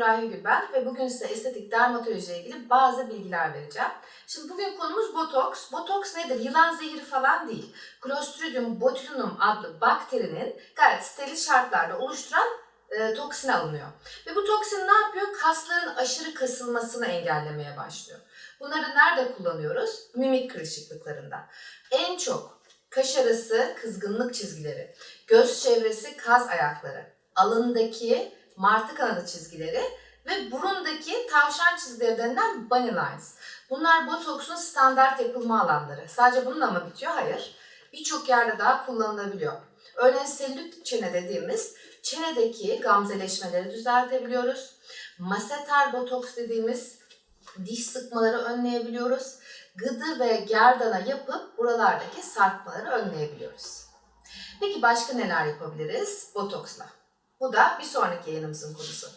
Nurahi Gül ben ve bugün size estetik dermatoloji ile ilgili bazı bilgiler vereceğim. Şimdi bugün konumuz botoks. Botoks nedir? Yılan zehri falan değil. Clostridium botulinum adlı bakterinin gayet steril şartlarda oluşturan e, toksin alınıyor. Ve bu toksin ne yapıyor? Kasların aşırı kasılmasını engellemeye başlıyor. Bunları nerede kullanıyoruz? Mimik kırışıklıklarında. En çok kaş arası kızgınlık çizgileri, göz çevresi kaz ayakları, alındaki martı kanadı çizgileri ve burundaki tavşan çizgileri denilen bunny lines. Bunlar botoksun standart yapılma alanları. Sadece bununla mı bitiyor? Hayır. Birçok yerde daha kullanılabiliyor. Örneğin selülit çene dediğimiz çenedeki gamzeleşmeleri düzeltebiliyoruz. Maseter botoks dediğimiz diş sıkmaları önleyebiliyoruz. Gıdı ve gerdana yapıp buralardaki sarkmaları önleyebiliyoruz. Peki başka neler yapabiliriz botoksla? Bu da bir sonraki yayınımızın konusu.